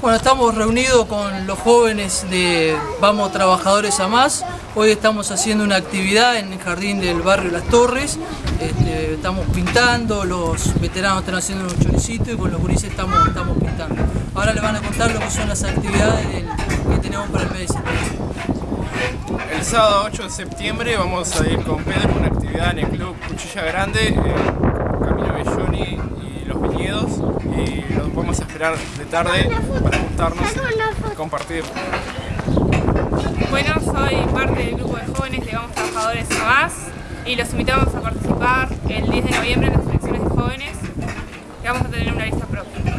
Bueno, estamos reunidos con los jóvenes de Vamos Trabajadores a Más. Hoy estamos haciendo una actividad en el jardín del barrio Las Torres. Este, estamos pintando, los veteranos están haciendo unos choricitos y con los gurises estamos, pintando. Ahora les van a contar lo que son las actividades que tenemos para el mes de septiembre. El sábado 8 de septiembre vamos a ir con Pedro a una actividad en el Club Cuchilla Grande, en Camino Belloni y Los Viñedos. Y de tarde para juntarnos y compartir. Bueno, soy parte del grupo de jóvenes de Vamos Trabajadores a Más y los invitamos a participar el 10 de noviembre en las elecciones de jóvenes que vamos a tener una lista propia.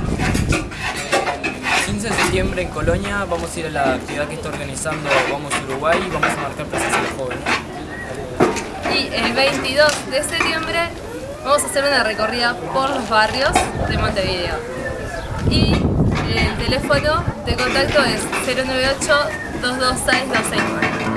15 de septiembre en Colonia vamos a ir a la actividad que está organizando Vamos Uruguay y vamos a marcar presencia de jóvenes. Y el 22 de septiembre vamos a hacer una recorrida por los barrios de Montevideo. Y el teléfono de contacto es 098 226 269.